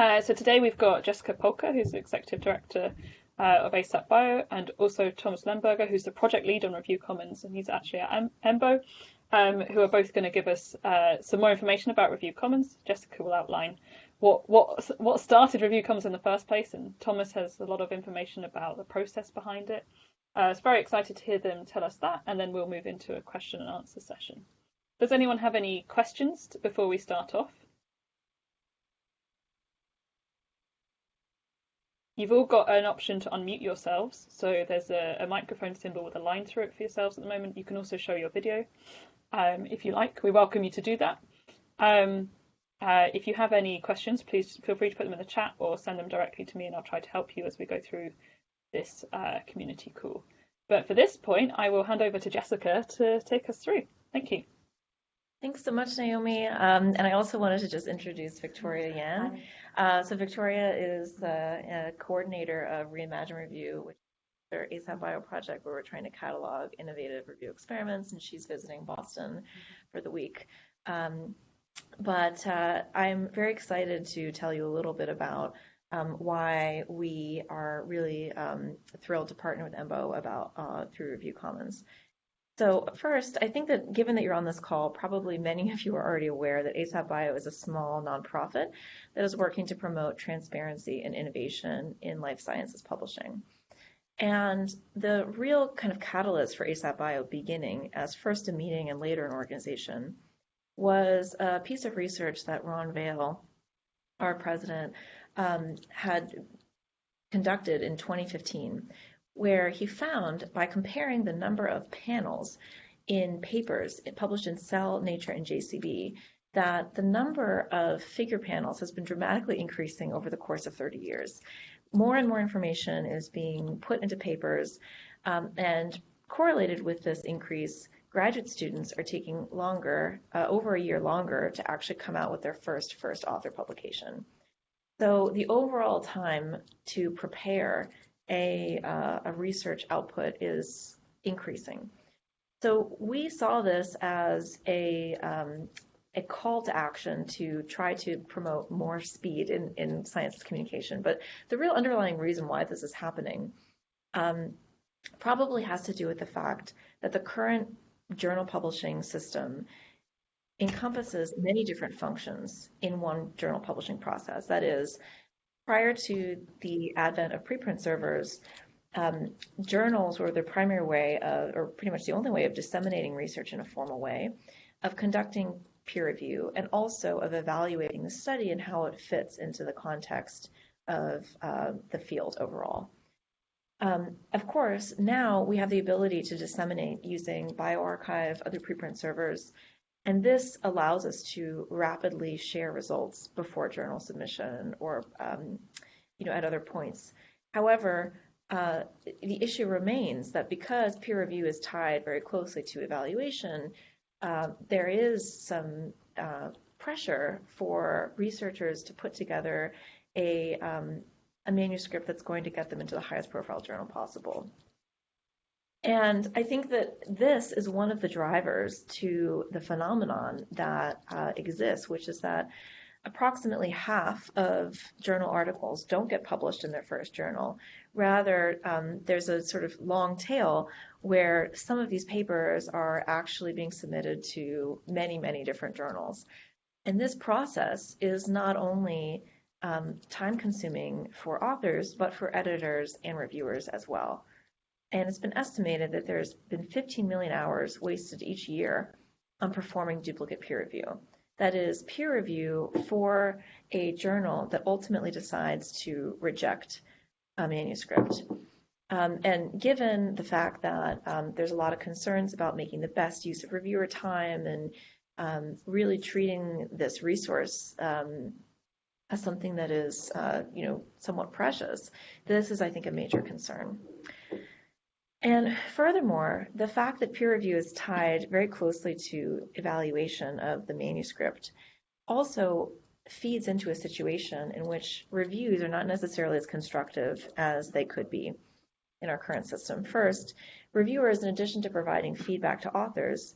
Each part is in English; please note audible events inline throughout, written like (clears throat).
Uh, so today we've got Jessica Polka, who's the Executive Director uh, of ASAP Bio, and also Thomas Lemberger, who's the project lead on Review Commons, and he's actually at EMBO, um, who are both going to give us uh, some more information about Review Commons. Jessica will outline what what what started Review Commons in the first place, and Thomas has a lot of information about the process behind it. Uh, I was very excited to hear them tell us that, and then we'll move into a question and answer session. Does anyone have any questions before we start off? You've all got an option to unmute yourselves. So there's a, a, microphone symbol with a line through it for yourselves at the moment. You can also show your video um, if you like. We welcome you to do that. Um, uh, if you have any questions, please feel free to put them in the chat or send them directly to me and I'll try to help you as we go through this uh, community call. But for this point, I will hand over to Jessica to take us through. Thank you. Thanks so much, Naomi. Um, and I also wanted to just introduce Victoria Yan. Uh, so Victoria is uh, a coordinator of Reimagine Review, which is our ASAP Bio project where we're trying to catalog innovative review experiments, and she's visiting Boston for the week. Um, but uh, I'm very excited to tell you a little bit about um, why we are really um, thrilled to partner with EMBO about uh, through Review Commons. So first, I think that given that you're on this call, probably many of you are already aware that ASAP Bio is a small nonprofit that is working to promote transparency and innovation in life sciences publishing. And the real kind of catalyst for ASAP Bio beginning as first a meeting and later an organization was a piece of research that Ron Vale, our president, um, had conducted in 2015, where he found by comparing the number of panels in papers published in Cell, Nature, and JCB that the number of figure panels has been dramatically increasing over the course of 30 years. More and more information is being put into papers, um, and correlated with this increase, graduate students are taking longer, uh, over a year longer, to actually come out with their first first author publication. So the overall time to prepare a, uh, a research output is increasing. So we saw this as a, um, a call to action to try to promote more speed in, in science communication. But the real underlying reason why this is happening um, probably has to do with the fact that the current journal publishing system encompasses many different functions in one journal publishing process. That is, prior to the advent of preprint servers, um, journals were the primary way, of, or pretty much the only way of disseminating research in a formal way, of conducting peer review, and also of evaluating the study and how it fits into the context of uh, the field overall. Um, of course, now we have the ability to disseminate using bioRxiv, other preprint servers, and this allows us to rapidly share results before journal submission or um, you know, at other points. However, uh, the issue remains that because peer review is tied very closely to evaluation, uh, there is some uh, pressure for researchers to put together a, um, a manuscript that's going to get them into the highest profile journal possible. And I think that this is one of the drivers to the phenomenon that uh, exists, which is that approximately half of journal articles don't get published in their first journal. Rather, um, there's a sort of long tail where some of these papers are actually being submitted to many, many different journals. And this process is not only um, time consuming for authors, but for editors and reviewers as well. And it's been estimated that there's been 15 million hours wasted each year on performing duplicate peer review. That is peer review for a journal that ultimately decides to reject a manuscript. Um, and given the fact that um, there's a lot of concerns about making the best use of reviewer time and um, really treating this resource um, as something that is, uh, you know, somewhat precious, this is, I think, a major concern. And furthermore, the fact that peer review is tied very closely to evaluation of the manuscript also feeds into a situation in which reviews are not necessarily as constructive as they could be in our current system. First, reviewers, in addition to providing feedback to authors,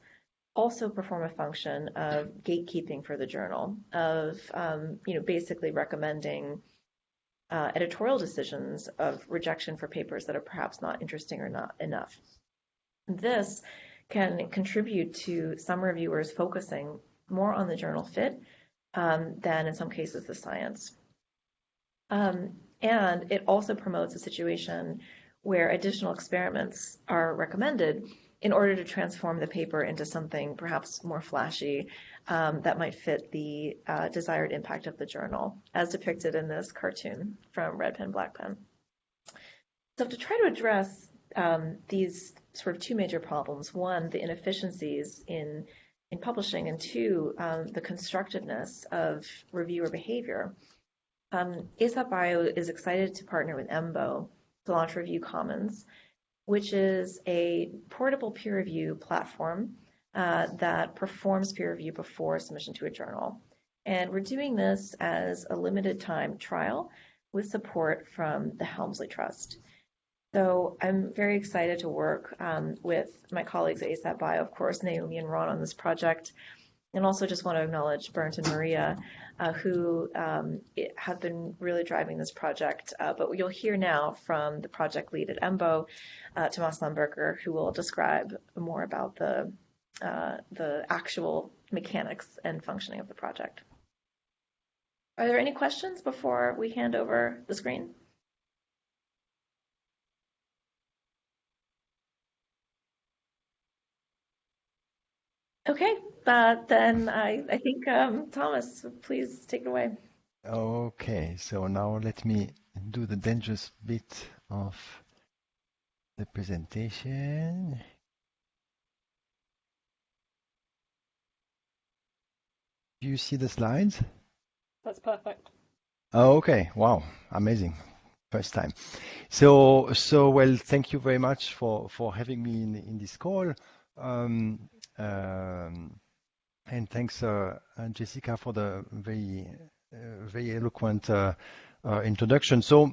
also perform a function of gatekeeping for the journal, of um, you know basically recommending uh, editorial decisions of rejection for papers that are perhaps not interesting or not enough. This can contribute to some reviewers focusing more on the journal fit um, than in some cases the science. Um, and it also promotes a situation where additional experiments are recommended in order to transform the paper into something perhaps more flashy um, that might fit the uh, desired impact of the journal, as depicted in this cartoon from Red Pen, Black Pen. So to try to address um, these sort of two major problems, one, the inefficiencies in in publishing, and two, um, the constructiveness of reviewer behavior. Um, ASAP Bio is excited to partner with EMBO to launch Review Commons, which is a portable peer review platform uh, that performs peer review before submission to a journal. And we're doing this as a limited time trial with support from the Helmsley Trust. So I'm very excited to work um, with my colleagues at ASAP Bio, of course, Naomi and Ron on this project. And also just want to acknowledge Bernd and Maria, uh, who um, have been really driving this project. Uh, but you'll hear now from the project lead at EMBO, uh, Thomas Lemberger, who will describe more about the, uh, the actual mechanics and functioning of the project. Are there any questions before we hand over the screen? Okay, uh, then I, I think um, Thomas, please take it away. Okay, so now let me do the dangerous bit of the presentation. Do you see the slides? That's perfect. Oh, okay. Wow. Amazing. First time. So, so well, thank you very much for, for having me in, in this call. Um, um, and thanks, uh, Jessica, for the very, uh, very eloquent uh, introduction. So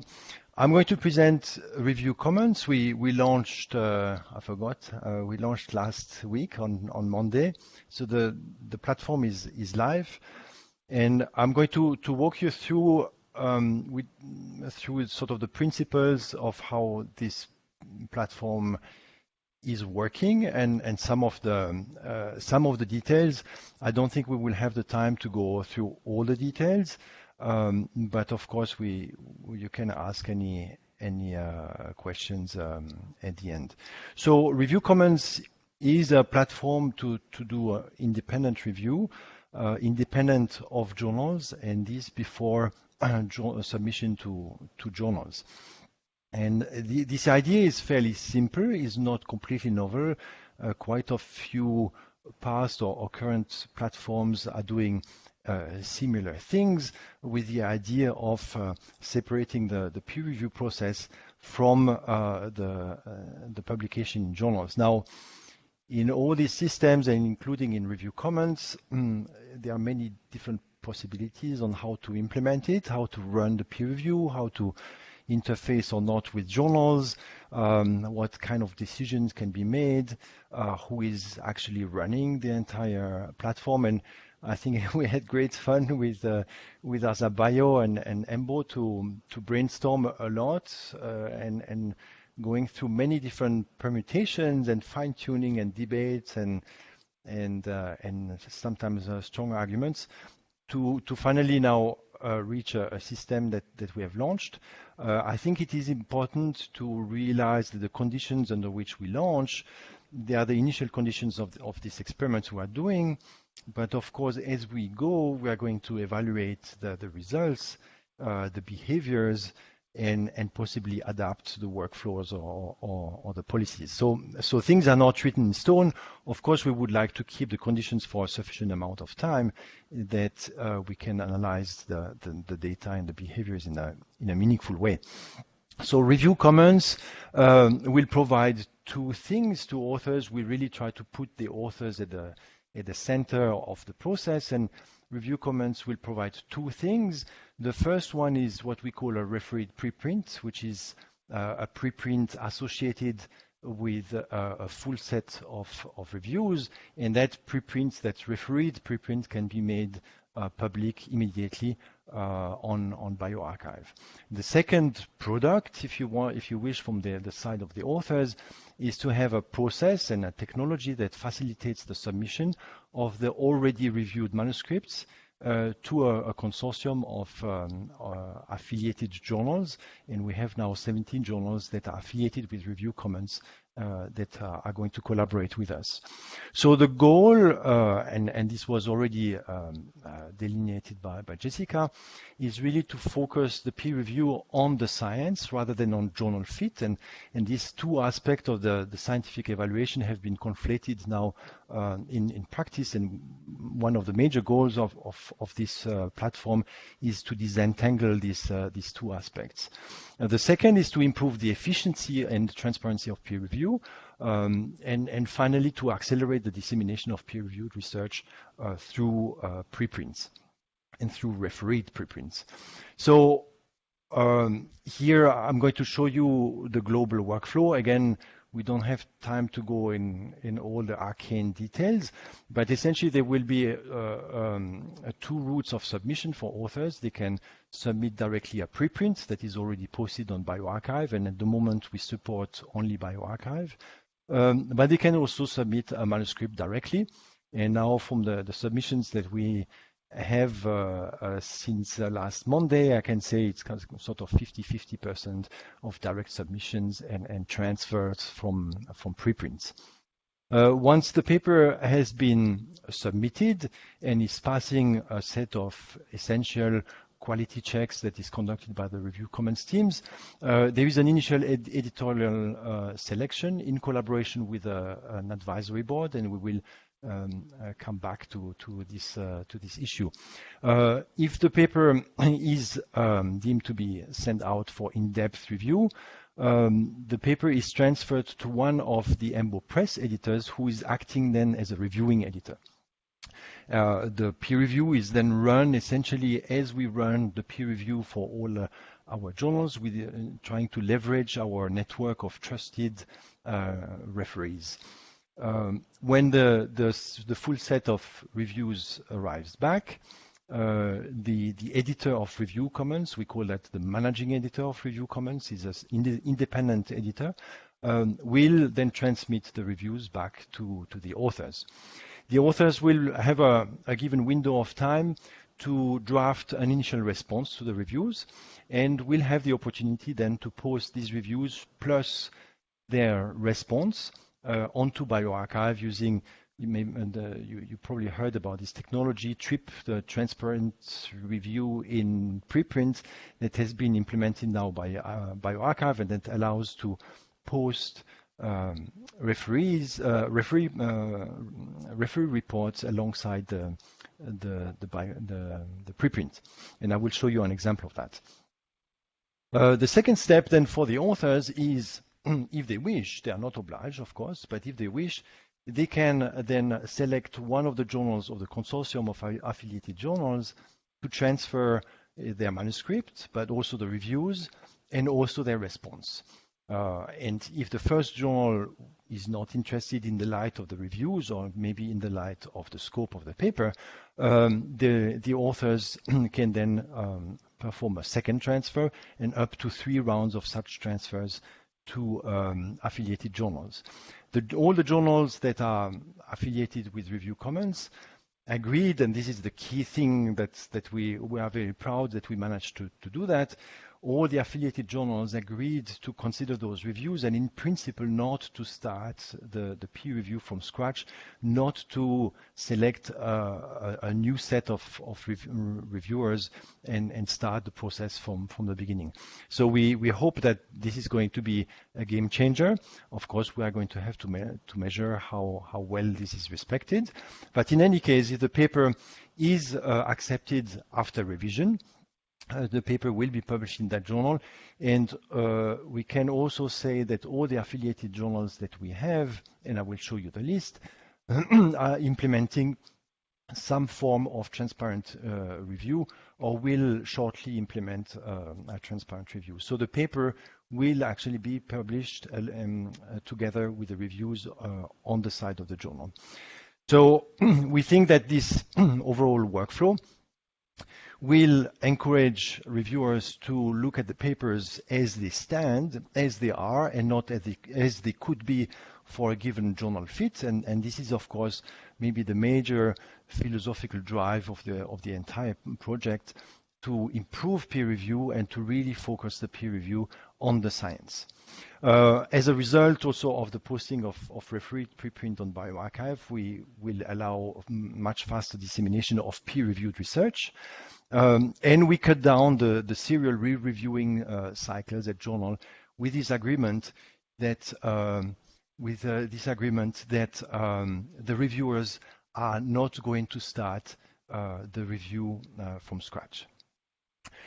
I'm going to present Review Commons. We we launched, uh, I forgot, uh, we launched last week on, on Monday. So the, the platform is, is live. And I'm going to, to walk you through um, with, through sort of the principles of how this platform is working and, and some of the uh, some of the details. I don't think we will have the time to go through all the details, um, but of course we you can ask any any uh, questions um, at the end. So Review Commons is a platform to to do independent review, uh, independent of journals, and this before submission to to journals. And the, this idea is fairly simple, is not completely novel. Uh, quite a few past or, or, current platforms are doing uh, similar things with the idea of uh, separating the, the, peer review process from uh, the, uh, the publication in journals. Now, in all these systems and including in Review Commons, mm, there are many different possibilities on how to implement it, how to run the peer review, how to interface or not with journals, um, what kind of decisions can be made, uh, who is actually running the entire platform. And I think (laughs) we had great fun with uh, with ASAP Bio and, and EMBO to to brainstorm a lot uh, and and going through many different permutations and fine tuning and debates and and uh, and sometimes uh, strong arguments to to finally now reach a, a, system that, that we have launched. Uh, I think it is important to realize that the conditions under which we launch, they are the initial conditions of, of this experiment we are doing. But of course, as we go, we are going to evaluate the, the results, uh, the behaviors, and, and possibly adapt the workflows or, or, or, the policies. So, so things are not written in stone. Of course, we would like to keep the conditions for a sufficient amount of time that uh, we can analyze the, the, the, data and the behaviors in a, in a meaningful way. So review commons um, will provide two things to authors. We really try to put the authors at the, at the center of the process and Review Commons will provide two things. The first one is what we call a refereed preprint, which is uh, a preprint associated with a, full set of, of reviews, and that preprints, that refereed preprint can be made uh, public immediately uh, on on bioRxiv. The second product, if you want, if you wish, from the, the side of the authors, is to have a process and a technology that facilitates the submission of the already reviewed manuscripts uh, to a, a, consortium of um, uh, affiliated journals, and we have now 17 journals that are affiliated with Review Commons uh, that uh, are going to collaborate with us. So the goal, uh, and, and this was already um, delineated by, by Jessica, is really to focus the peer review on the science rather than on journal fit. And, and these two aspects of the, the scientific evaluation have been conflated now uh, in, in practice. And one of the major goals of, of, of this uh, platform is to disentangle these, uh, these two aspects. the second is to improve the efficiency and transparency of peer review. Um, and, and, finally, to accelerate the dissemination of peer-reviewed research uh, through uh, preprints and through refereed preprints. So um, here I'm going to show you the global workflow. Again, we don't have time to go in, in all the arcane details, but essentially there will be uh, um, two routes of submission for authors. They can submit directly a preprint that is already posted on bioRxiv, and at the moment we support only bioRxiv. Um, but they can also submit a manuscript directly. And now from the, the submissions that we have uh, uh, since uh, last Monday, I can say it's kind of sort of 50-50% of direct submissions and, and transfers from, from preprints. Uh, once the paper has been submitted and is passing a set of essential quality checks that is conducted by the review commons teams, uh, there is an initial ed editorial uh, selection in collaboration with an advisory board, and we will um, uh, come back to to this uh, to this issue. Uh, if the paper (clears throat) is um, deemed to be sent out for in-depth review, um, the paper is transferred to one of the EMBO press editors who is acting then as a reviewing editor. Uh, the peer review is then run essentially as we run the peer review for all uh, our journals, with uh, trying to leverage our network of trusted referees. Um, when the, the, the, full set of reviews arrives back, uh, the, the editor of Review Commons, we call that the managing editor of Review Commons, is an independent editor, um, will then transmit the reviews back to, to the authors. The authors will have a, a given window of time to draft an initial response to the reviews and will have the opportunity then to post these reviews plus their response onto bioRxiv using you, may, uh, you, you, probably heard about this technology, TRIP, the transparent review in preprint that has been implemented now by uh, bioRxiv and that allows to post um, referees, uh, referee, uh, referee reports alongside the, the, the, bio, the, the, preprint. And I will show you an example of that. Uh, the second step then for the authors is (clears throat) if they wish, they are not obliged, of course, but if they wish, they can then select one of the journals of the consortium of affiliated journals to transfer uh, their manuscript, but also the reviews and also their response. Uh, and if the first journal is not interested in the light of the reviews or maybe in the light of the scope of the paper, um, the, the authors (clears throat) can then um, perform a second transfer and up to three rounds of such transfers to um, affiliated journals. The, all the journals that are affiliated with Review Commons agreed, and this is the key thing that, that we, we are very proud that we managed to, to do that, all the affiliated journals agreed to consider those reviews and in principle not to start the, the peer review from scratch, not to select a, a, new set of, of rev reviewers and, and start the process from, from the beginning. So we, we hope that this is going to be a game changer. Of course, we are going to have to, me to measure how, how well this is respected. But in any case, if the paper is uh, accepted after revision, uh, the paper will be published in that journal. And uh, we can also say that all the affiliated journals that we have, and I will show you the list, (clears throat) are implementing some form of transparent uh, review or will shortly implement uh, a transparent review. So the paper will actually be published uh, um, together with the reviews on the side of the journal. So (clears throat) we think that this (clears throat) overall workflow will encourage reviewers to look at the papers as they stand, as they are, and not as they, as they could be for a given journal fit. And, and this is, of course, maybe the major philosophical drive of the, of the entire project to improve peer review and to really focus the peer review on the science. Uh, as a result also of the posting of, of preprint on bioRxiv, we will allow much faster dissemination of peer-reviewed research. Um, and we cut down the, the serial re-reviewing uh, cycles at journal with this agreement that um, with uh, this agreement that um, the reviewers are not going to start uh, the review uh, from scratch.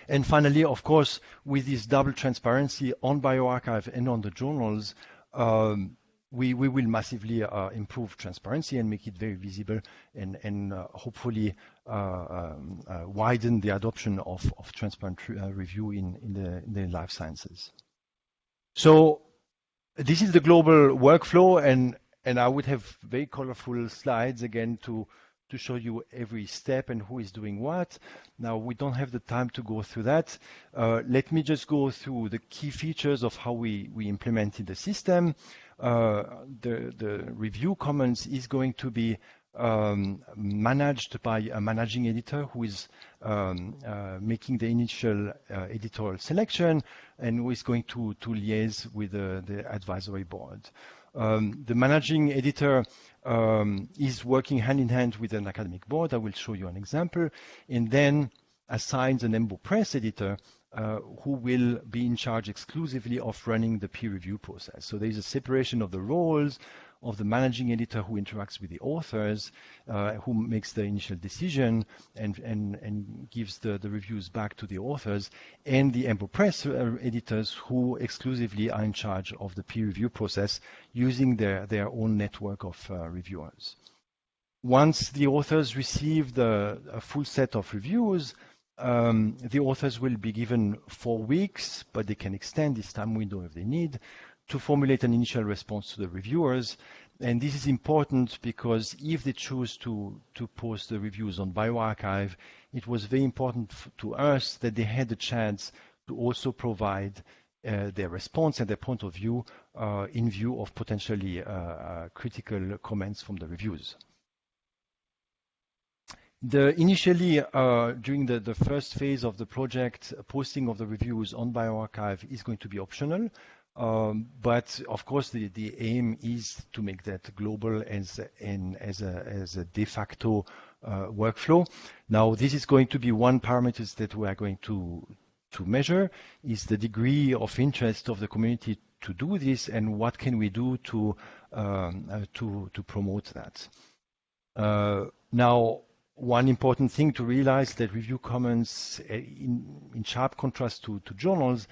And finally, of course, with this double transparency on bioRxiv and on the journals, um, we, we will massively uh, improve transparency and make it very visible and, and uh, hopefully uh, um, uh, widen the adoption of, of transparent uh, review in, in, the, in the life sciences. So this is the global workflow and, and I would have very colorful slides again to to show you every step and who is doing what. Now, we don't have the time to go through that. Uh, let me just go through the key features of how we, we implemented the system. Uh, the, the review commons is going to be um, managed by a managing editor who is um, uh, making the initial uh, editorial selection and who is going to, to liaise with the, the advisory board. Um, the managing editor um, is working hand in hand with an academic board. I will show you an example, and then assigns an EMBO Press editor uh, who will be in charge exclusively of running the peer review process. So there's a separation of the roles of the managing editor who interacts with the authors, uh, who makes the initial decision and, and, and gives the, the reviews back to the authors, and the EMBO Press uh, editors who exclusively are in charge of the peer review process using their, their own network of uh, reviewers. Once the authors receive the, a full set of reviews, um, the authors will be given four weeks, but they can extend this time window if they need, to formulate an initial response to the reviewers. And this is important because if they choose to, to post the reviews on bioRxiv, it was very important to us that they had the chance to also provide uh, their response and their point of view uh, in view of potentially uh, uh critical comments from the reviews. The initially, uh, during the, the first phase of the project, posting of the reviews on bioRxiv is going to be optional. Um, but of course, the, the aim is to make that global as, as, a, as a de facto uh, workflow. Now, this is going to be one parameter that we are going to, to measure is the degree of interest of the community to do this and what can we do to, um, uh, to, to promote that. Uh, now, one important thing to realize that review commons, uh, in, in sharp contrast to, to journals,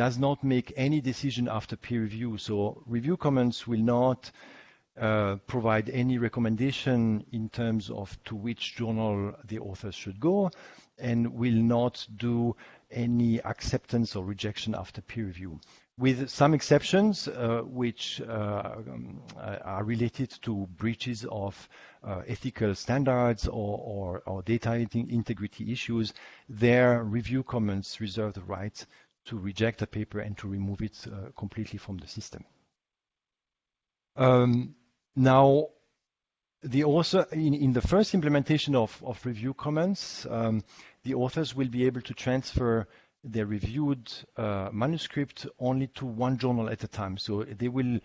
does not make any decision after peer review. So review commons will not uh, provide any recommendation in terms of to which journal the authors should go and will not do any acceptance or rejection after peer review. With some exceptions, uh, which uh, um, are related to breaches of uh, ethical standards or, or, or data integrity issues, their review commons reserve the right to reject a paper and to remove it uh, completely from the system. Um, now, the author, in, in, the first implementation of, of review commons, um, the authors will be able to transfer their reviewed uh, manuscript only to one journal at a time. So they will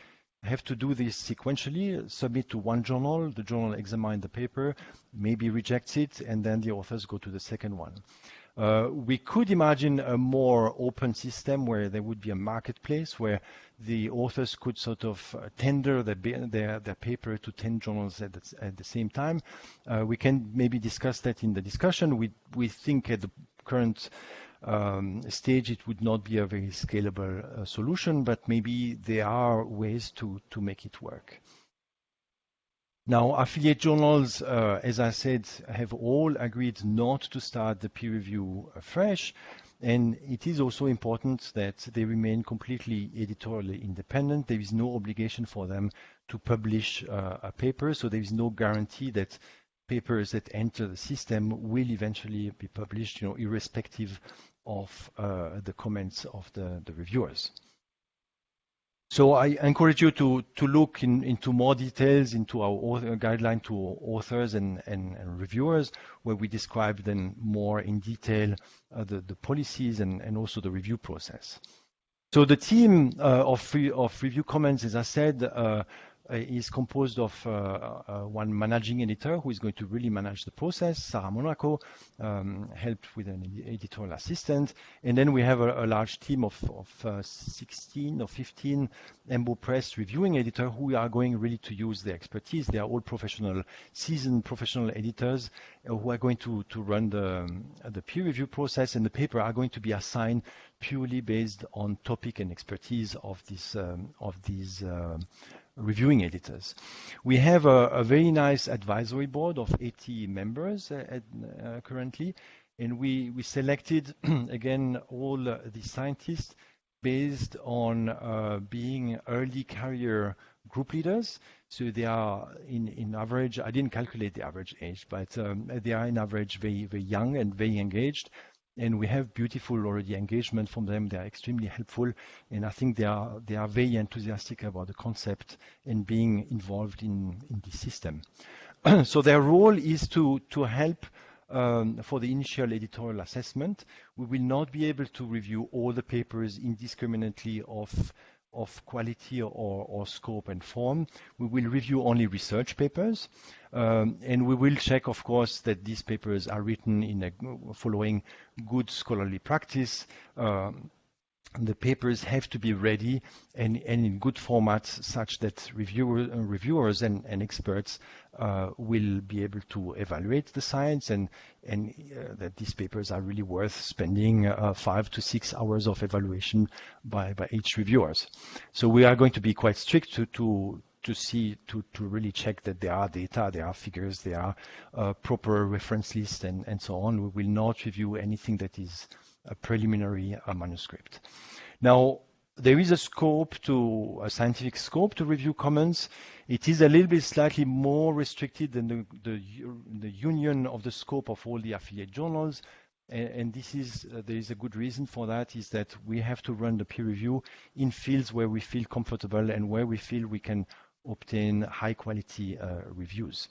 have to do this sequentially, submit to one journal, the journal examine the paper, maybe rejects it, and then the authors go to the second one. Uh, we could imagine a more open system where there would be a marketplace where the authors could sort of uh, tender their, their, their paper to 10 journals at the, at the same time. Uh, we can maybe discuss that in the discussion. We, we think at the current um, stage it would not be a very scalable uh, solution, but maybe there are ways to, to make it work. Now, affiliate journals, uh, as I said, have all agreed not to start the peer review fresh. And it is also important that they remain completely editorially independent. There is no obligation for them to publish uh, a paper, so there is no guarantee that papers that enter the system will eventually be published, you know, irrespective of uh, the comments of the, the reviewers. So I encourage you to, to look in, into more details into our author, guideline to authors and, and, and, reviewers, where we describe then more in detail uh, the, the policies and, and also the review process. So the team uh, of, of review commons, as I said, uh, is composed of uh, uh, one managing editor who is going to really manage the process, Sarah Monaco, um, helped with an editorial assistant. And then we have a, a large team of, of 16 or 15 EMBO Press reviewing editor who are going really to use their expertise. They are all professional, seasoned professional editors who are going to, to run the, the peer review process and the paper are going to be assigned purely based on topic and expertise of, this, um, of these uh, reviewing editors. We have a, a, very nice advisory board of 80 members uh, uh, currently, and we, we selected, (clears throat) again, all the scientists based on uh, being early career group leaders. So they are in, in average, I didn't calculate the average age, but um, they are in average very, very young and very engaged and we have beautiful already engagement from them. They are extremely helpful, and I think they are they are very enthusiastic about the concept and being involved in in the system. (clears throat) so their role is to to help. Um, for the initial editorial assessment, we will not be able to review all the papers indiscriminately of of quality or, or, scope and form. We will review only research papers, um, and we will check, of course, that these papers are written in a, following good scholarly practice. Um, the papers have to be ready and, and in good formats such that reviewer, uh, reviewers and, and experts uh, will be able to evaluate the science and, and uh, that these papers are really worth spending uh, five to six hours of evaluation by, by each reviewers. So we are going to be quite strict to, to, to see, to, to really check that there are data, there are figures, there are uh, proper reference lists and, and so on. We will not review anything that is a preliminary uh, manuscript. Now, there is a scope to a scientific scope to review commons. It is a little bit slightly more restricted than the, the, the union of the scope of all the affiliate journals. And, and this is uh, there is a good reason for that is that we have to run the peer review in fields where we feel comfortable and where we feel we can obtain high quality uh, reviews.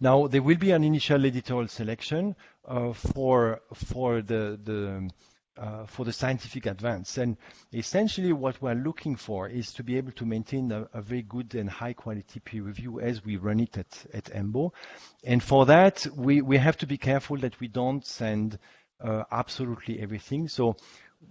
Now, there will be an initial editorial selection uh, for for the the uh, for the scientific advance. And essentially what we're looking for is to be able to maintain a, a, very good and high quality peer review as we run it at, at EMBO. And for that, we, we have to be careful that we don't send uh, absolutely everything. So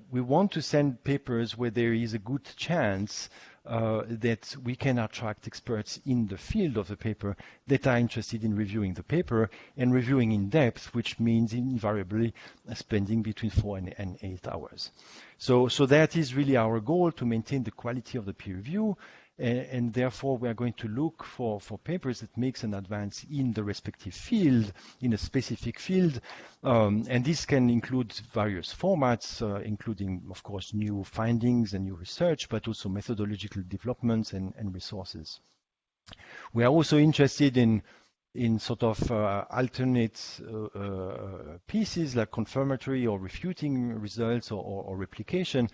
we want to send papers where there is a good chance uh, that we can attract experts in the field of the paper that are interested in reviewing the paper and reviewing in depth, which means invariably spending between four and, and eight hours. So, so that is really our goal to maintain the quality of the peer review and therefore we are going to look for, for papers that makes an advance in the respective field, in a specific field. Um, and this can include various formats, uh, including, of course, new findings and new research, but also methodological developments and, and resources. We are also interested in in sort of uh, alternate uh, uh, pieces like confirmatory or refuting results or, or, or replication,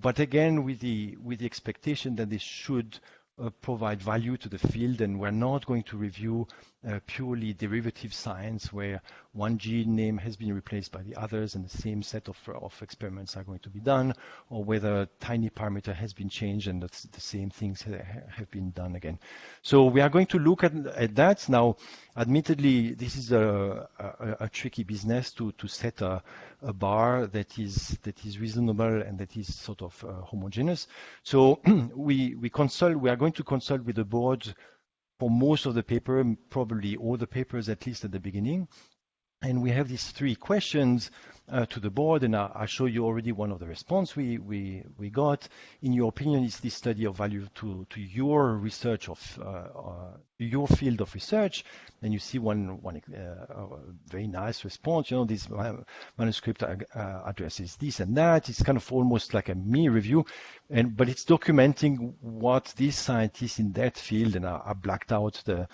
but again, with the with the expectation that this should uh, provide value to the field, and we're not going to review purely derivative science where one gene name has been replaced by the others and the same set of, of experiments are going to be done, or whether a tiny parameter has been changed and the same things have been done again. So we are going to look at, at that. Now, admittedly, this is a, a, a tricky business to, to set a, a, bar that is, that is reasonable and that is sort of uh, homogeneous. So (clears throat) we, we consult, we are going to consult with the board for most of the paper, probably all the papers at least at the beginning. And we have these three questions uh, to the board, and I, I show you already one of the response we, we, we got. In your opinion, is this study of value to, to your research of uh, uh, your field of research? And you see one, one uh, very nice response. You know, this manuscript uh, addresses this and that. It's kind of almost like a me review, and but it's documenting what these scientists in that field, and I, I blacked out the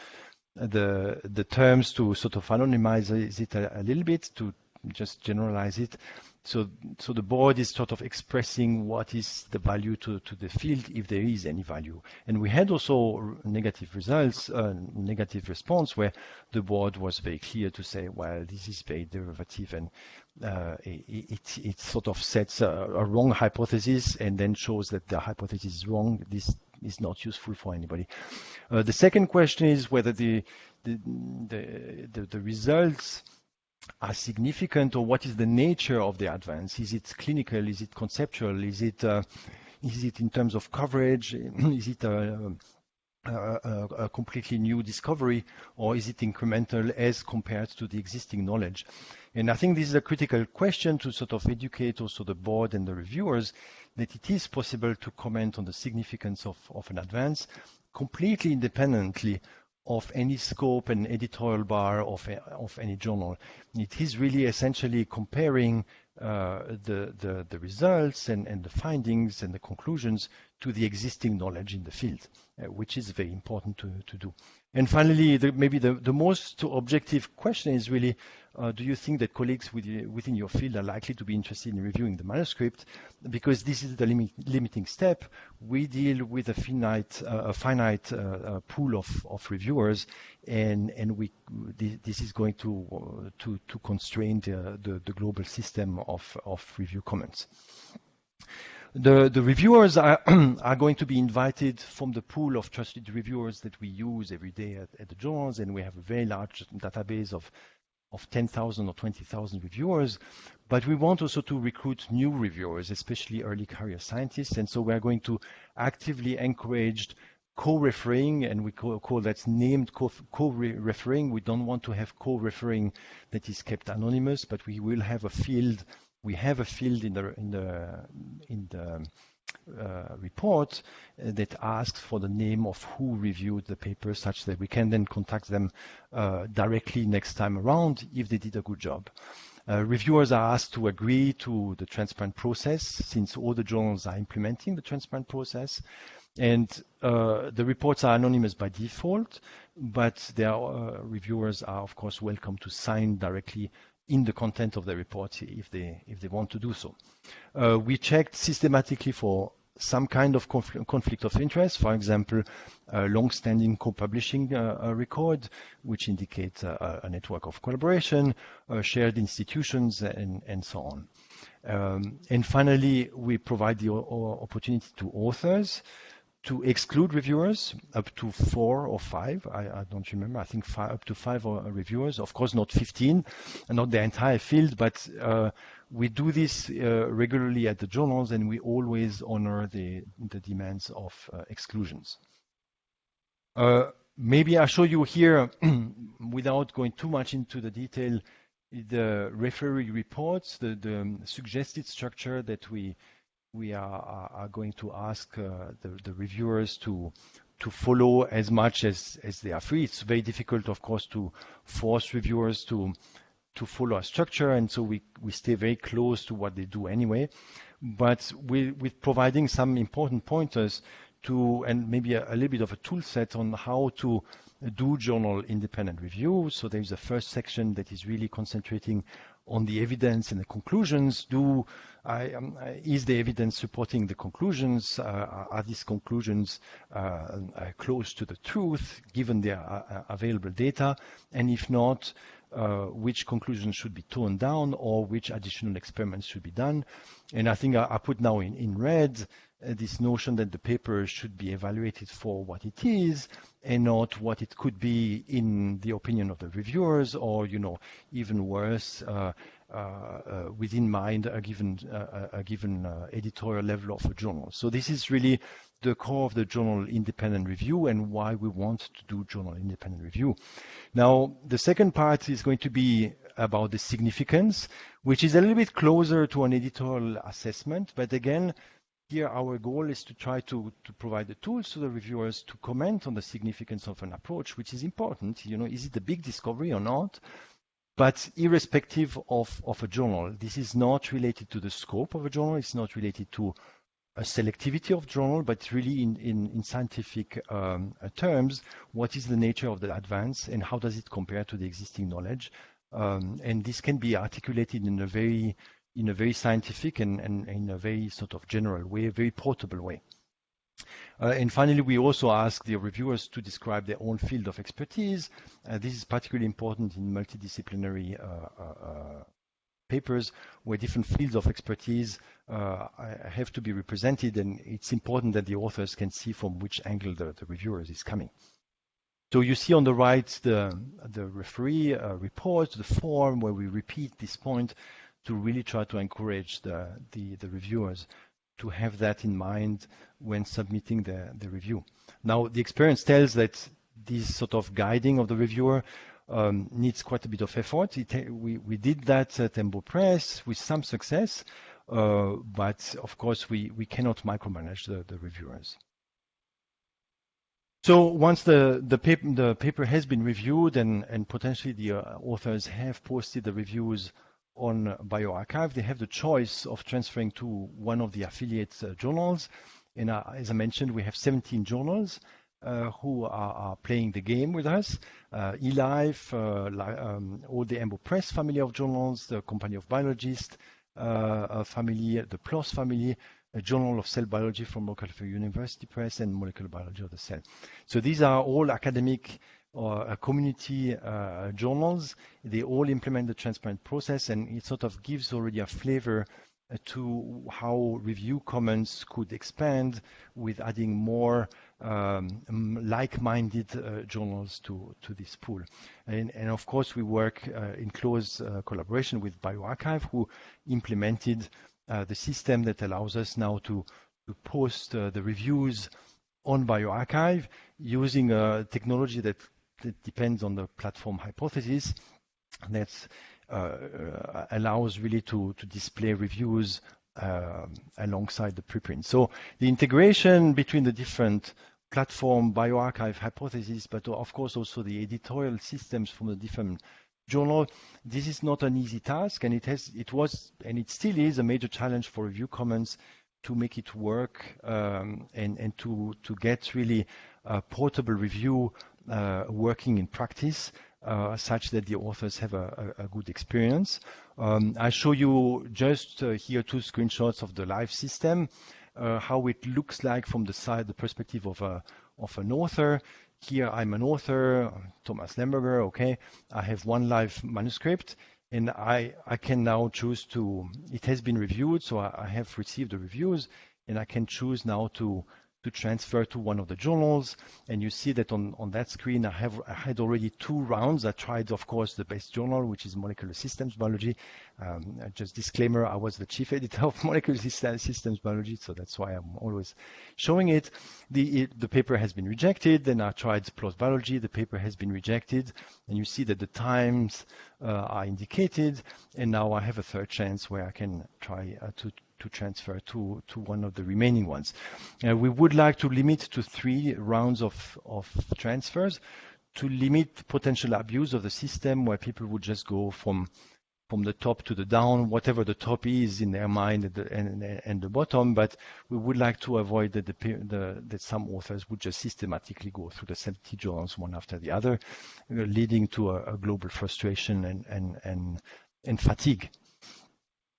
the the terms to sort of anonymize it a, a, little bit to just generalize it. So so the board is sort of expressing what is the value to, to the field if there is any value. And we had also negative results, uh, negative response where the board was very clear to say, well, this is very derivative and uh, it, it, it, sort of sets a, a wrong hypothesis and then shows that the hypothesis is wrong. This is not useful for anybody. Uh, the second question is whether the the, the, the, the results are significant or what is the nature of the advance? Is it clinical? Is it conceptual? Is it uh, is it in terms of coverage? (clears throat) is it a, a, a, completely new discovery or is it incremental as compared to the existing knowledge? And I think this is a critical question to sort of educate also the board and the reviewers that it is possible to comment on the significance of, of an advance completely independently of any scope and editorial bar of, of any journal. It is really essentially comparing uh, the, the, the, results and, and the findings and the conclusions to the existing knowledge in the field, uh, which is very important to, to do. And finally, the, maybe the, the most objective question is really uh, do you think that colleagues within your field are likely to be interested in reviewing the manuscript? Because this is the limit, limiting step. We deal with a finite, uh, a finite uh, uh pool of, of reviewers, and and we this is going to uh, to to constrain the, the, the global system of of review commons. The, the, reviewers are, (clears throat) are, going to be invited from the pool of trusted reviewers that we use every day at, at, the journals, and we have a very large database of of 10,000 or 20,000 reviewers, but we want also to recruit new reviewers, especially early career scientists. And so we're going to actively encourage co-referring, and we call, call that named co-referring. We don't want to have co-referring that is kept anonymous, but we will have a field. We have a field in the in the in the uh, report uh, that asks for the name of who reviewed the paper such that we can then contact them uh, directly next time around if they did a good job. Uh, reviewers are asked to agree to the transparent process since all the journals are implementing the transparent process. And uh, the reports are anonymous by default, but their uh, reviewers are, of course, welcome to sign directly in the content of the report if they if they want to do so. Uh, we checked systematically for some kind of confl conflict of interest, for example, a long-standing co-publishing uh, record, which indicates uh, a network of collaboration, uh, shared institutions, and, and so on. Um, and finally, we provide the opportunity to authors to exclude reviewers up to four or five. I, I don't remember. I think five, up to five or reviewers. Of course, not 15, and not the entire field, but uh, we do this uh, regularly at the journals, and we always honor the, the demands of uh, exclusions. Uh, maybe I'll show you here, (clears throat) without going too much into the detail, the referee reports, the, the suggested structure that we we are, are going to ask uh, the, the, reviewers to to follow as much as, as they are free. It's very difficult, of course, to force reviewers to to follow a structure, and so we, we stay very close to what they do anyway. But we, with providing some important pointers to, and maybe a, a little bit of a tool set on how to do journal independent review. So there's a first section that is really concentrating on the evidence and the conclusions. Do I, um, is the evidence supporting the conclusions? Uh, are these conclusions uh, uh, close to the truth given the uh, available data? And if not, uh, which conclusions should be toned down or which additional experiments should be done? And I think I, I put now in, in red uh, this notion that the paper should be evaluated for what it is and not what it could be in the opinion of the reviewers or, you know, even worse, uh, uh, uh within mind a given, uh, a given editorial level of a journal. So this is really the core of the journal independent review and why we want to do journal independent review. Now, the second part is going to be about the significance, which is a little bit closer to an editorial assessment. But again, here our goal is to try to, to provide the tools to the reviewers to comment on the significance of an approach, which is important. You know, is it a big discovery or not? But irrespective of, of a journal, this is not related to the scope of a journal. It's not related to a selectivity of journal, but really in, in, in scientific um, terms, what is the nature of the advance and how does it compare to the existing knowledge? Um, and this can be articulated in a very in a very scientific and, and in a very sort of general way, very portable way. Uh, and finally, we also ask the reviewers to describe their own field of expertise. Uh, this is particularly important in multidisciplinary uh, uh, uh papers where different fields of expertise uh, have to be represented, and it's important that the authors can see from which angle the, the reviewers is coming. So you see on the right the, the referee report, the form where we repeat this point to really try to encourage the, the, the reviewers to have that in mind when submitting the, the review. Now, the experience tells that this sort of guiding of the reviewer um, needs quite a bit of effort. It, we, we did that at EMBO Press with some success, uh, but of course we, we cannot micromanage the, the reviewers. So once the, the, paper, the paper has been reviewed and, and potentially the uh, authors have posted the reviews on bioRxiv, they have the choice of transferring to one of the affiliate uh, journals. And uh, as I mentioned, we have 17 journals uh, who are, are, playing the game with us. Uh, eLife, uh, um, all the EMBO Press family of journals, the Company of Biologists uh, family, the PLOS family, a Journal of Cell Biology from Rockefeller University Press, and Molecular Biology of the Cell. So these are all academic or community uh, journals. They all implement the transparent process, and it sort of gives already a flavor uh, to how review commons could expand with adding more um, like-minded uh, journals to, to this pool. And, and, of course, we work uh, in close uh, collaboration with bioRxiv, who implemented uh, the system that allows us now to, to post the reviews on bioRxiv using a technology that it depends on the platform hypothesis that uh, uh, allows really to, to display reviews uh, alongside the preprint. So the integration between the different platform bioRxiv hypotheses, but of course also the editorial systems from the different journal. This is not an easy task, and it has, it was, and it still is a major challenge for Review Commons to make it work um, and and to to get really a portable review working in practice uh, such that the authors have a, a, a good experience. Um, I show you just uh, here two screenshots of the live system, how it looks like from the side, the perspective of a of an author. Here I'm an author, Thomas Lemberger, okay. I have one live manuscript and I, I can now choose to, it has been reviewed, so I, I have received the reviews and I can choose now to to transfer to one of the journals. And you see that on, on that screen, I have I had already two rounds. I tried, of course, the best journal, which is Molecular Systems Biology. Um, just disclaimer, I was the chief editor of (laughs) Molecular Systems Biology, so that's why I'm always showing it. The, it, the paper has been rejected. Then I tried PLOS Biology. The paper has been rejected. And you see that the times uh, are indicated. And now I have a third chance where I can try uh, to to transfer to, to one of the remaining ones. Uh, we would like to limit to three rounds of, of transfers to limit potential abuse of the system where people would just go from from the top to the down, whatever the top is in their mind and the, and, and the bottom, but we would like to avoid that, the, the, that some authors would just systematically go through the 70 journals one after the other, uh, leading to a, a, global frustration and, and, and, and fatigue.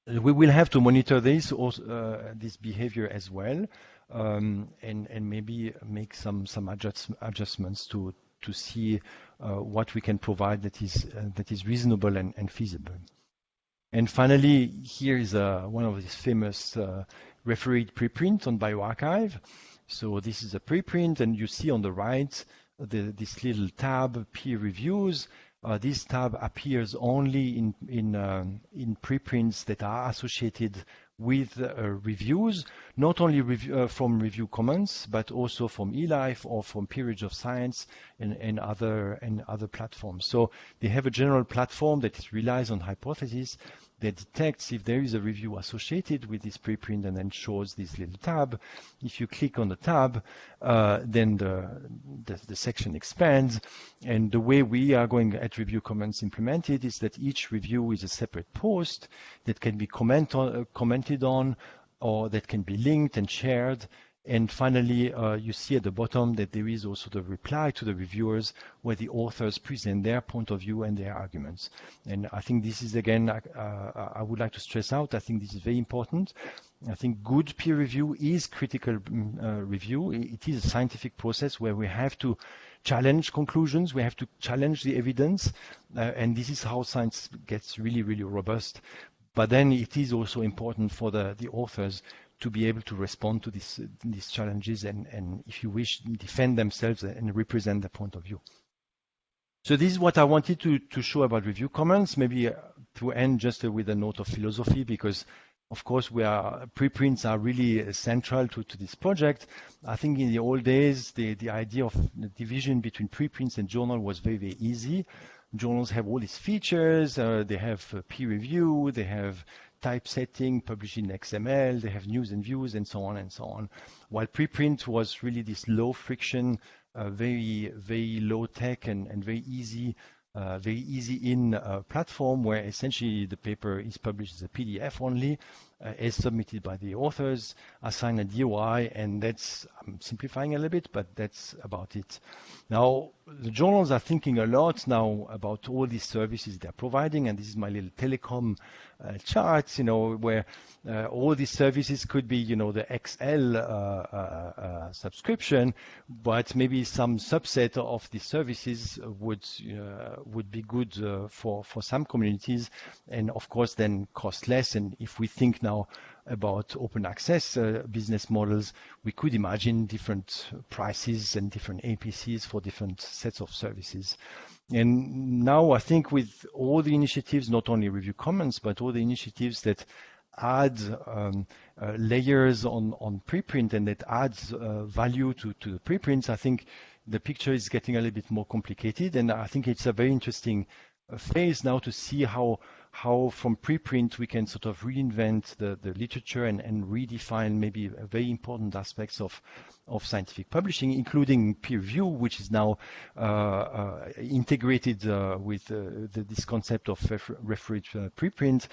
We will have to monitor this uh, this behavior as well, um, and and maybe make some some adjust, adjustments to to see uh, what we can provide that is uh, that is reasonable and, and feasible. And finally, here is uh, one of these famous uh, refereed preprint on bioRxiv. So this is a preprint, and you see on the right the, this little tab, peer reviews, uh, this tab appears only in in um, in preprints that are associated with uh, reviews, not only rev uh, from Review Commons, but also from eLife or from Peerage of Science and, and, other, and other platforms. So they have a general platform that relies on hypotheses that detects if there is a review associated with this preprint and then shows this little tab. If you click on the tab, uh, then the, the, the, section expands. And the way we are going at Review Commons implemented is that each review is a separate post that can be comment on, uh, commented on or that can be linked and shared and finally, uh, you see at the bottom that there is also the reply to the reviewers where the authors present their point of view and their arguments. And I think this is, again, uh, I would like to stress out, I think this is very important. I think good peer review is critical mm, uh, review. It is a scientific process where we have to challenge conclusions, we have to challenge the evidence, uh, and this is how science gets really, really robust. But then it is also important for the, the authors to be able to respond to this, these challenges and, and, if you wish, defend themselves and represent their point of view. So this is what I wanted to, to show about review commons, maybe uh, to end just uh, with a note of philosophy, because of course we are, preprints are really uh, central to, to this project. I think in the old days, the, the idea of the division between preprints and journal was very, very easy. Journals have all these features, uh, they have peer review, they have typesetting, publishing in XML, they have news and views and so on and so on. While preprint was really this low friction, uh, very, very low tech and, and very easy, uh, very easy in uh, platform where essentially the paper is published as a PDF only uh, is submitted by the authors, assign a DOI, and that's, I'm simplifying a little bit, but that's about it. Now, the journals are thinking a lot now about all these services they're providing, and this is my little telecom uh, chart, you know, where uh, all these services could be, you know, the XL uh, uh, uh, subscription, but maybe some subset of these services would would be good for for some communities, and of course then cost less. And if we think now now about open access uh, business models, we could imagine different prices and different APCs for different sets of services. And now I think with all the initiatives, not only Review Commons, but all the initiatives that add um, uh, layers on, on preprint and that adds uh, value to, to the preprints, I think the picture is getting a little bit more complicated. And I think it's a very interesting uh, phase now to see how how from preprint we can sort of reinvent the, the literature and, and redefine maybe very important aspects of, of scientific publishing, including peer review, which is now uh, uh, integrated uh, with uh, the, this concept of referred uh, preprint.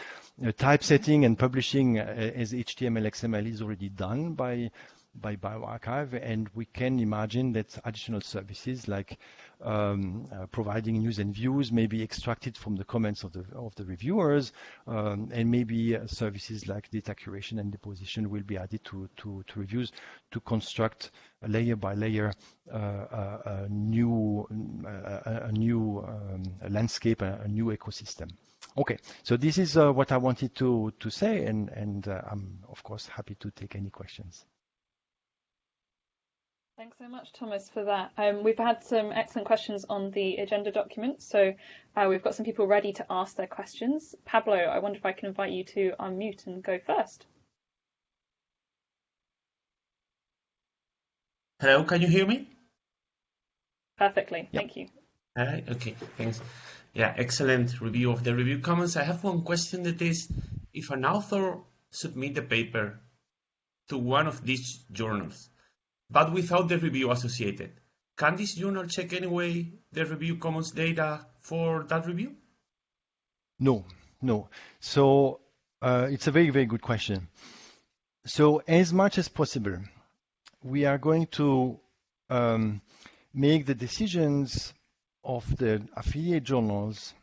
Uh, typesetting and publishing as HTML, XML is already done by by bioRxiv, and we can imagine that additional services like um, uh, providing news and views may be extracted from the comments of the of the reviewers, um, and maybe uh, services like data curation and deposition will be added to to, to reviews to construct layer by layer uh, a, a, new a, a new um, landscape, a, new ecosystem. Okay, so this is uh, what I wanted to to say, and and uh, I'm of course happy to take any questions. Thanks so much, Thomas, for that. Um, we've had some excellent questions on the agenda document, so uh, we've got some people ready to ask their questions. Pablo, I wonder if I can invite you to unmute and go first. Hello, can you hear me? Perfectly, yep. thank you. All right, okay, thanks. Yeah, excellent review of the review commons. I have one question that is, if an author submit a paper to one of these journals, but without the review associated. Can this journal check anyway the review commons data for that review? No, no. So uh, it's a very, very good question. So as much as possible, we are going to um, make the decisions of the affiliate journals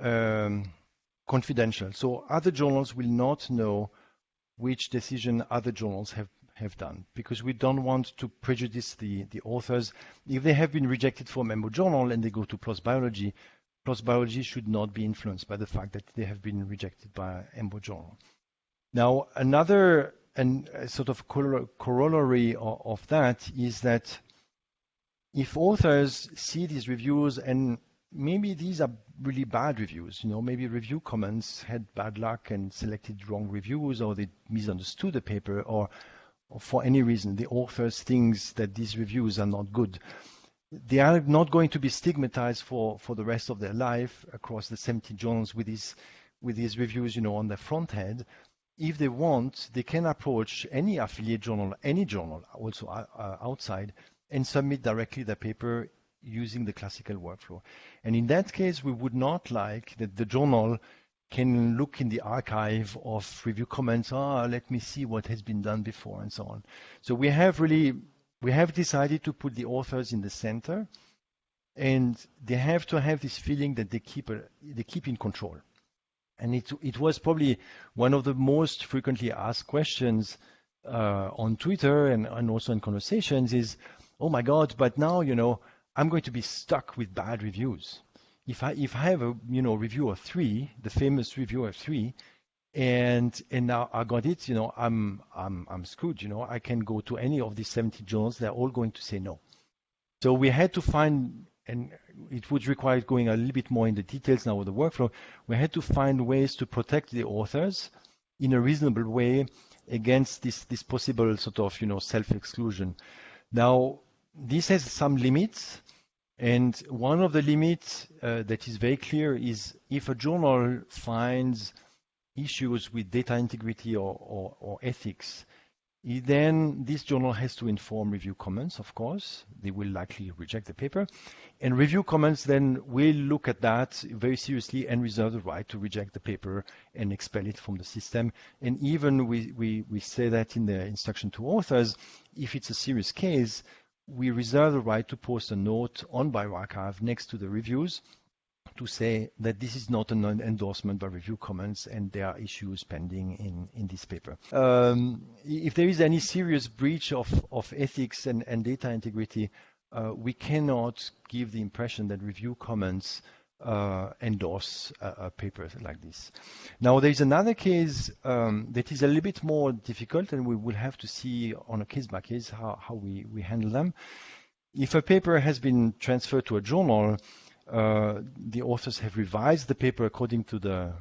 um, confidential. So other journals will not know which decision other journals have have done because we don't want to prejudice the, the authors. If they have been rejected from EMBO Journal and they go to PLOS Biology, PLOS Biology should not be influenced by the fact that they have been rejected by EMBO Journal. Now, another and sort of corollary of, that is that if authors see these reviews and maybe these are really bad reviews. You know, maybe review commons had bad luck and selected wrong reviews, or they misunderstood the paper, or for any reason the authors thinks that these reviews are not good. They are not going to be stigmatized for, for the rest of their life across the 70 journals with these with these reviews, you know, on their front head. If they want, they can approach any affiliate journal, any journal, also uh, outside, and submit directly the paper using the classical workflow. And in that case, we would not like that the journal can look in the archive of review commons, ah, let me see what has been done before and so on. So we have really, we have decided to put the authors in the center and they have to have this feeling that they keep, they keep in control. And it, it was probably one of the most frequently asked questions uh, on Twitter and, and also in conversations is, oh my God, but now, you know, I'm going to be stuck with bad reviews. If I if I have a you know review of three, the famous review of three, and and now I got it, you know, I'm I'm I'm screwed. You know, I can go to any of these 70 journals, they're all going to say no. So we had to find, and it would require going a little bit more in the details now with the workflow. We had to find ways to protect the authors in a reasonable way against this this possible sort of you know self-exclusion. Now this has some limits. And one of the limits uh, that is very clear is if a journal finds issues with data integrity or, or, or ethics, then this journal has to inform review commons, of course. They will likely reject the paper. And review commons then will look at that very seriously and reserve the right to reject the paper and expel it from the system. And even we, we, we say that in the instruction to authors, if it's a serious case, we reserve the right to post a note on bioRxiv next to the reviews to say that this is not an endorsement by review commons and there are issues pending in, in this paper. Um, if there is any serious breach of, of ethics and, and data integrity, uh, we cannot give the impression that review commons uh, endorse a, a, paper like this. Now, there is another case um, that is a little bit more difficult, and we will have to see on a case by case how, how we, we handle them. If a paper has been transferred to a journal, uh, the authors have revised the paper according to the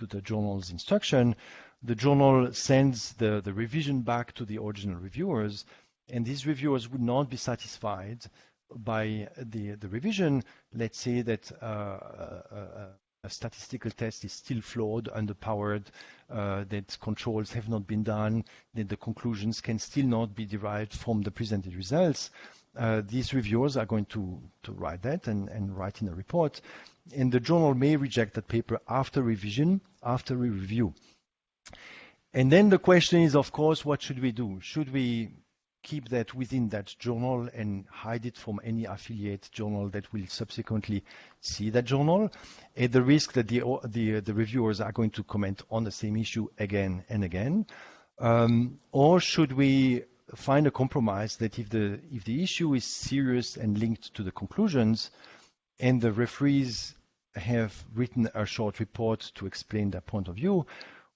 to the journal's instruction. The journal sends the, the revision back to the original reviewers, and these reviewers would not be satisfied by the, the revision, let's say that uh, a, uh, uh, a, statistical test is still flawed, underpowered, uh, that controls have not been done, that the conclusions can still not be derived from the presented results, uh, these reviewers are going to, to write that and, and write in a report. And the journal may reject that paper after revision, after review. And then the question is, of course, what should we do? Should we keep that within that journal and hide it from any affiliate journal that will subsequently see that journal at the risk that the, the, the reviewers are going to comment on the same issue again and again? Um, or should we find a compromise that if the, if the issue is serious and linked to the conclusions and the referees have written a short report to explain their point of view,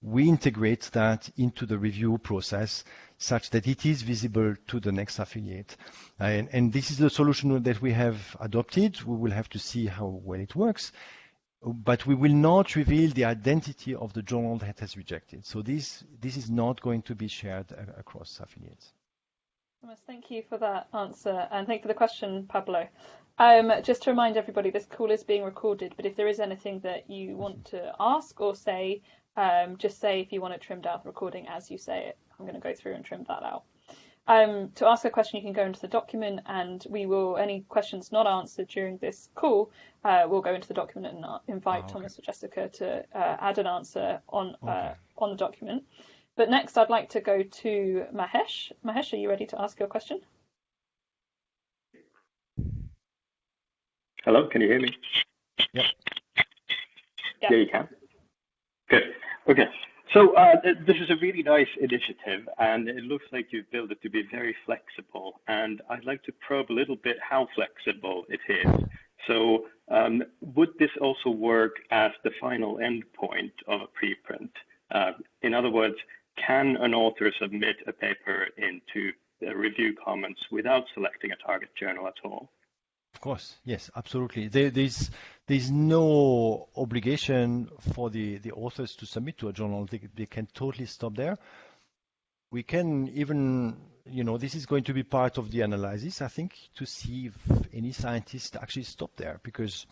we integrate that into the review process such that it is visible to the next affiliate. And, and, this is the solution that we have adopted. We will have to see how well it works, but we will not reveal the identity of the journal that has rejected. So this, this is not going to be shared across affiliates. Thomas, thank you for that answer and thank you for the question, Pablo. Um, just to remind everybody, this call is being recorded, but if there is anything that you want to ask or say, um, just say if you want it trimmed out the recording as you say it. I'm going to go through and trim that out. Um, to ask a question, you can go into the document and we will, any questions not answered during this call, uh, we'll go into the document and uh, invite oh, okay. Thomas or Jessica to uh, add an answer on uh, on the document. But next, I'd like to go to Mahesh. Mahesh, are you ready to ask your question? Hello, can you hear me? Yep. Yeah, yeah you can. Good. Okay. So uh, this is a really nice initiative, and it looks like you've built it to be very flexible. And I'd like to probe a little bit how flexible it is. So um, would this also work as the final endpoint of a preprint? Uh, in other words, can an author submit a paper into the review commons without selecting a target journal at all? Of course, yes, absolutely. There, there's there's no obligation for the, the authors to submit to a journal. They, they can totally stop there. We can even, you know, this is going to be part of the analysis, I think, to see if any scientist actually stop there because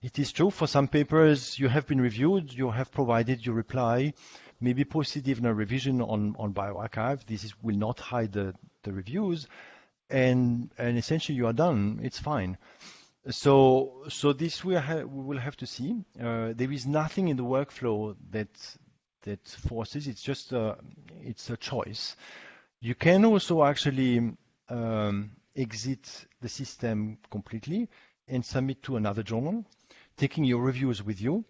it is true for some papers you have been reviewed, you have provided your reply, maybe posted even a revision on, on bioRxiv. This is, will not hide the, the reviews and, and essentially you are done. It's fine. So, so this we, ha- we will have to see. Uh, there is nothing in the workflow that that forces. It's just a, it's a choice. You can also actually um, exit the system completely and submit to another journal, taking your reviews with you.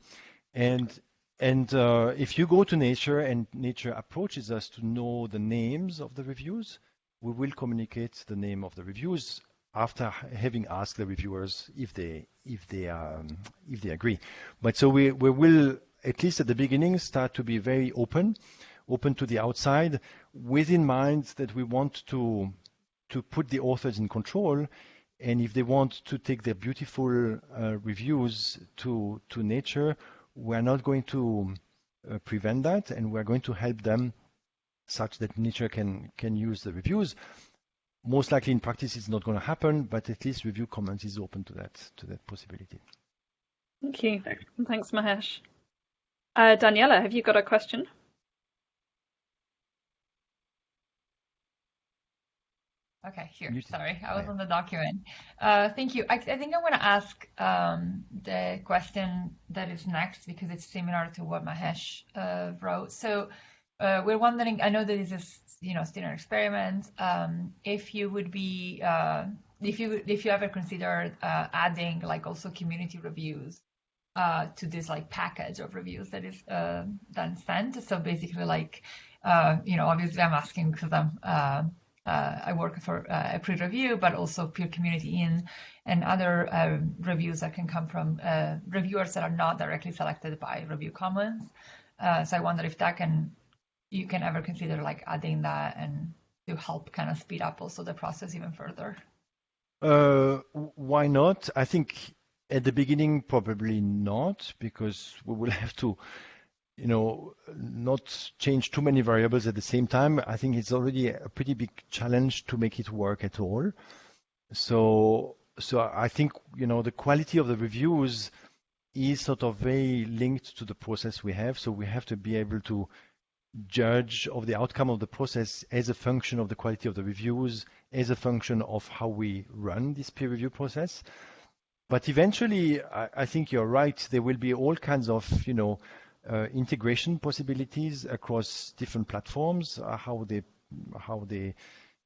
And and uh, if you go to Nature and Nature approaches us to know the names of the reviews, we will communicate the name of the reviews after having asked the reviewers if they if they um, if they agree. But so we we will at least at the beginning start to be very open, open to the outside, with in mind that we want to to put the authors in control. And if they want to take their beautiful uh, reviews to to nature, we're not going to uh, prevent that, and we're going to help them such that nature can can use the reviews most likely in practice it's not going to happen, but at least review commons is open to that to that possibility. Thank you. Thanks, Thanks Mahesh. Uh, Daniela, have you got a question? Okay, here. Sorry, I was on the document. Uh, thank you. I, I think I want to ask um, the question that is next because it's similar to what Mahesh uh, wrote. So uh, we're wondering. I know that this is you know student experiment um, if you would be uh, if you if you ever considered uh, adding like also community reviews uh, to this like package of reviews that is uh, then sent so basically like uh, you know obviously i'm asking because i'm uh, I work for a PREreview, but also peer community in and other um, reviews that can come from reviewers that are not directly selected by Review Commons. so I wonder if that can you can ever consider like adding that and to help kind of speed up also the process even further? Uh, why not? I think at the beginning probably not because we will (laughs) have to you know not change too many variables at the same time i think it's already a pretty big challenge to make it work at all so so i think you know the quality of the reviews is sort of very linked to the process we have so we have to be able to judge of the outcome of the process as a function of the quality of the reviews, as a function of how we run this peer review process. But eventually, I, I think you're right. There will be all kinds of, you know, uh, integration possibilities across different platforms. Uh, how they, how they,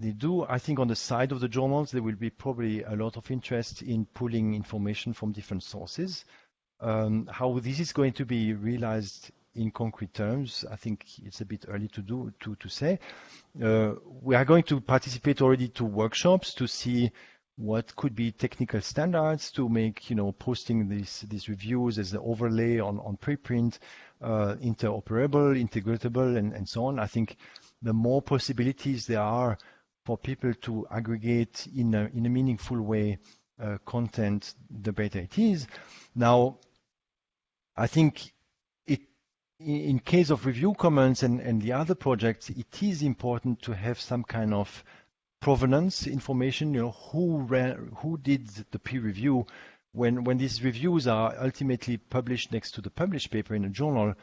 they do. I think on the side of the journals, there will be probably a lot of interest in pulling information from different sources. Um, how this is going to be realized in concrete terms, I think it's a bit early to do to to say. Uh, we are going to participate already to workshops to see what could be technical standards to make you know posting these these reviews as an overlay on on preprint uh, interoperable, integratable, and and so on. I think the more possibilities there are for people to aggregate in a in a meaningful way uh, content, the better it is. Now, I think in case of review commons and, and the other projects, it is important to have some kind of provenance information, you know, who ran, who did the peer review. When, when these reviews are ultimately published next to the published paper in a journal,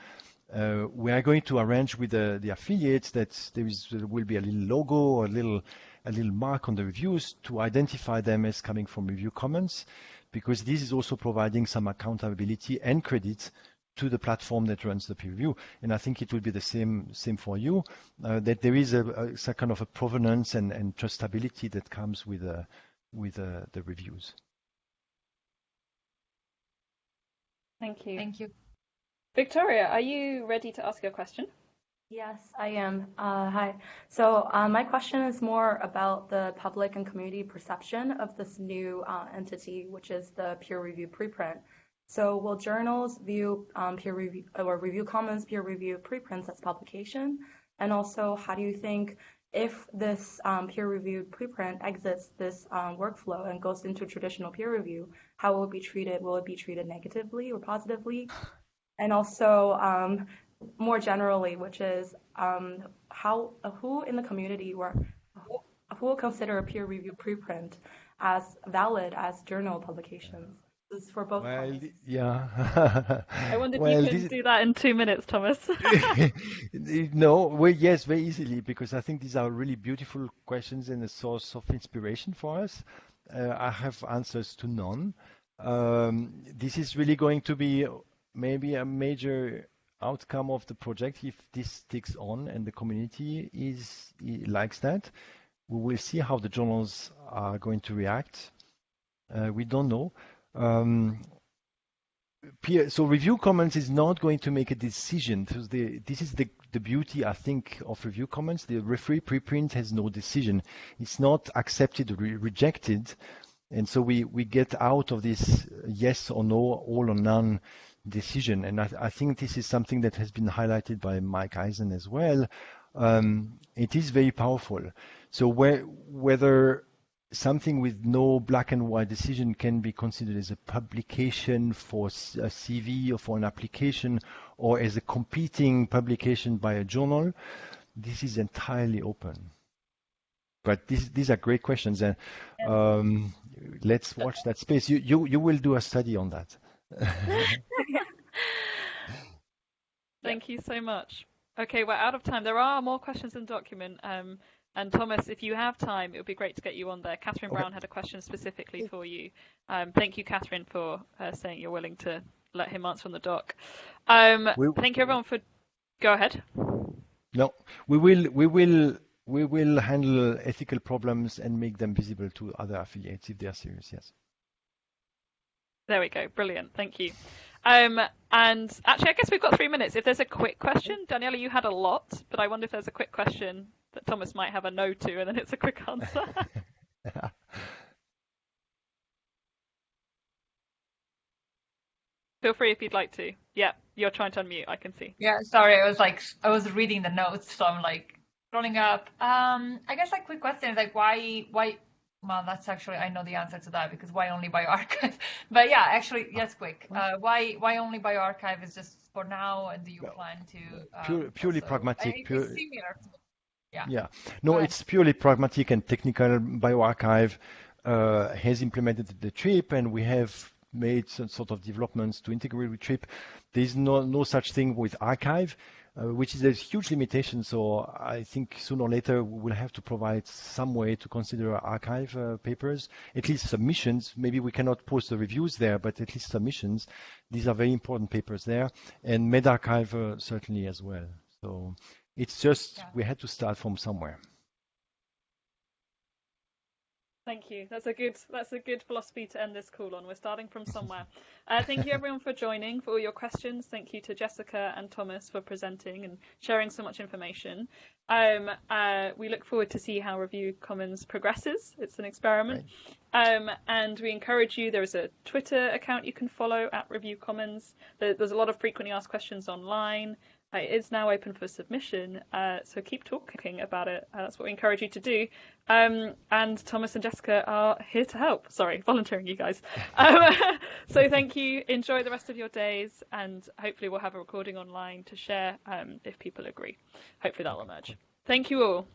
uh, we are going to arrange with the, the affiliates that there, is, there will be a little logo or a little, a little mark on the reviews to identify them as coming from Review Commons, because this is also providing some accountability and credit to the platform that runs the peer review. And I think it will be the same same for you, uh, that there is a, a, kind of a provenance and, and trustability that comes with uh, with uh, the reviews. Thank you. Thank you. Victoria, are you ready to ask your question? Yes, I am. Uh, hi. So uh, my question is more about the public and community perception of this new uh, entity, which is the peer review preprint. So will journals view um, peer review or review commons peer review preprints as publication? And also, how do you think if this um, peer-reviewed preprint exits this um, workflow and goes into traditional peer review, how will it be treated? Will it be treated negatively or positively? And also, um, more generally, which is um, how who in the community or who, who will consider a peer-reviewed preprint as valid as journal publications? For both. Well, yeah. I wondered (laughs) well, if you could this... do that in two minutes, Thomas. (laughs) no, well, yes, very easily, because I think these are really beautiful questions and a source of inspiration for us. Uh, I have answers to none. Um, this is really going to be maybe a major outcome of the project if this sticks on and the community is likes that. We will see how the journals are going to react. Uh, we don't know. Um, peer, so review commons is not going to make a decision. The, this is the, the beauty, I think, of review commons. The referee preprint has no decision. It's not accepted or re rejected. And so we, we get out of this yes or no, all or none decision. And I, I think this is something that has been highlighted by Mike Eisen as well. Um, it is very powerful. So where, whether something with no black and white decision can be considered as a publication for a CV or for an application or as a competing publication by a journal. This is entirely open. But these, these are great questions, and um, let's watch that space. You, you, you will do a study on that. (laughs) Thank you so much. Okay, we're out of time. There are more questions in the document. Um, and Thomas, if you have time, it would be great to get you on there. Catherine okay. Brown had a question specifically for you. Um, thank you, Catherine, for uh, saying you're willing to let him answer on the doc. Um, we, thank you, everyone, for. Go ahead. No, we will. We will. We will handle ethical problems and make them visible to other affiliates if they are serious. Yes. There we go. Brilliant. Thank you. Um, and actually, I guess we've got three minutes. If there's a quick question, Daniela, you had a lot, but I wonder if there's a quick question that Thomas might have a no to, and then it's a quick (laughs) answer. Feel free if you'd like to. Yeah, you're trying to unmute. I can see. Yeah, sorry. I was like, I was reading the notes, so I'm like scrolling up. Um, I guess like quick question is like, why, why? Well, that's actually I know the answer to that because why only bioRxiv? (laughs) but yeah, actually, yes, quick. Uh, why, why only bioRxiv is just for now, and do you plan to? Um, pure, purely also, pragmatic. Pure, similar to yeah. Yeah. No, it's purely pragmatic and technical. bioRxiv uh, has implemented the TRIP, and we have made some sort of developments to integrate with TRIP. There's no no such thing with arXiv. uh, which is a huge limitation. So I think sooner or later we will have to provide some way to consider arXiv uh, papers, at least submissions. Maybe we cannot post the reviews there, but at least submissions. These are very important papers there, and medRxiv uh, certainly as well. So it's just yeah. we had to start from somewhere. Thank you. That's a good that's a good philosophy to end this call on. We're starting from somewhere. Uh, thank you everyone for joining, for all your questions. Thank you to Jessica and Thomas for presenting and sharing so much information. Um, uh, we look forward to see how Review Commons progresses. It's an experiment. Right. Um, and we encourage you, there is a Twitter account you can follow at Review Commons. there's a lot of frequently asked questions online. It is now open for submission, uh, so keep talking about it. Uh, that's what we encourage you to do. Um, and Thomas and Jessica are here to help. Sorry, (laughs) volunteering you guys. Um, (laughs) so thank you. Enjoy the rest of your days, and hopefully we'll have a recording online to share um, if people agree. Hopefully that'll emerge. Thank you all.